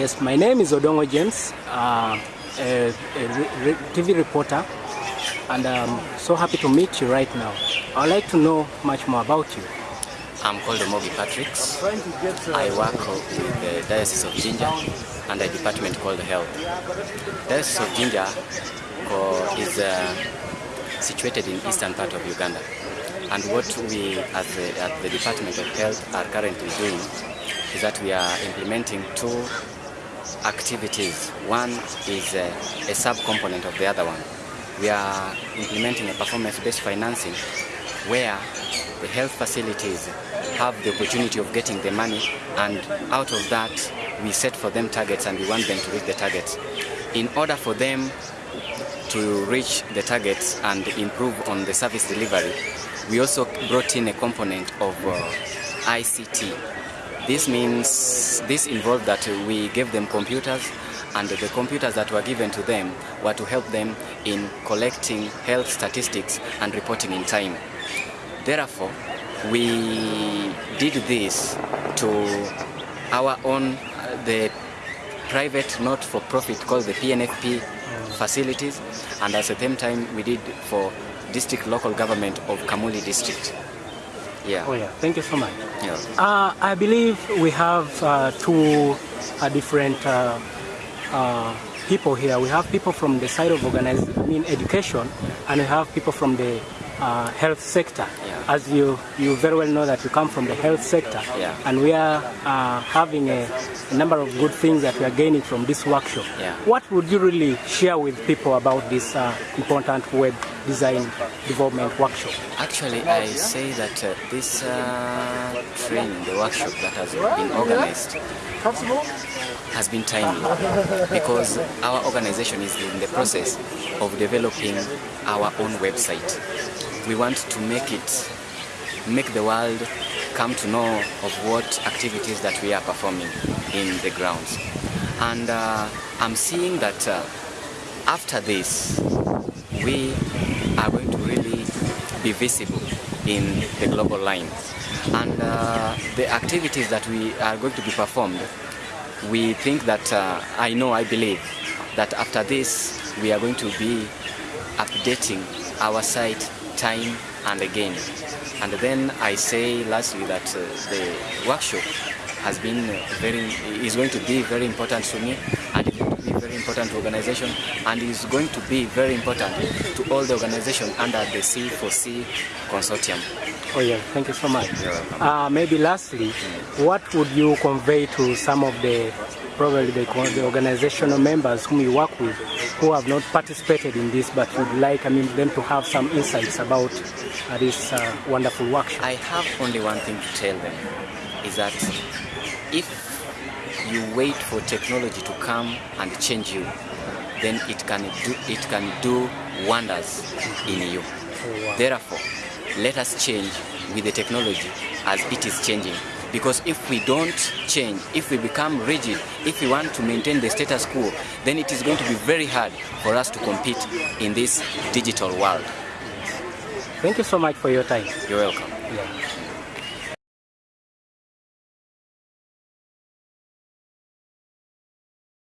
Yes, my name is Odongo James, uh, a, a re- TV reporter, and I'm so happy to meet you right now. I'd like to know much more about you. I'm called Omogi Patricks. I work with the Diocese of Jinja and a department called Health. Diocese of Jinja is uh, situated in eastern part of Uganda. And what we at the, at the Department of Health are currently doing is that we are implementing two activities. One is a, a sub-component of the other one. We are implementing a performance-based financing where the health facilities have the opportunity of getting the money and out of that we set for them targets and we want them to reach the targets. In order for them to reach the targets and improve on the service delivery, we also brought in a component of uh, ICT. This means, this involved that we gave them computers and the computers that were given to them were to help them in collecting health statistics and reporting in time. Therefore, we did this to our own, uh, the private not-for-profit called the PNFP facilities and at the same time we did for district local government of Kamuli district. Yeah. Oh yeah, thank you so much. yeah. Uh, I believe we have uh, two uh, different uh, uh, people here. We have people from the side of organize, I mean education, and we have people from the uh, health sector. Yeah. As you, you very well know that you come from the health sector, Yeah. and we are uh, having a, a number of good things that we are gaining from this workshop. Yeah. What would you really share with people about this uh, important web design development workshop? Actually, I say that uh, this uh, training, the workshop that has been organized, has been timely because our organization is in the process of developing our own website. We want to make it, make the world come to know of what activities that we are performing in the grounds. And uh, I'm seeing that uh, after this, we are going to really be visible in the global line. And uh, the activities that we are going to be performed, we think that, uh, I know, I believe, that after this, we are going to be updating our site time and again. And then I say lastly that uh, the workshop has been uh, very, is going to be very important to me and it's going to be very important to organization and is going to be very important to all the organization under the C4C consortium. Oh yeah, thank you so much. Uh, maybe lastly, what would you convey to some of the probably the, the organizational members whom you work with who have not participated in this but would like I mean them to have some insights about uh, this uh, wonderful workshop? I have only one thing to tell them is that if you wait for technology to come and change you, then it can do it can do wonders in you. wow. Therefore, let us change with the technology as it is changing. Because if we don't change, if we become rigid, if we want to maintain the status quo, then it is going to be very hard for us to compete in this digital world. Thank you so much for your time. You're welcome. Yeah.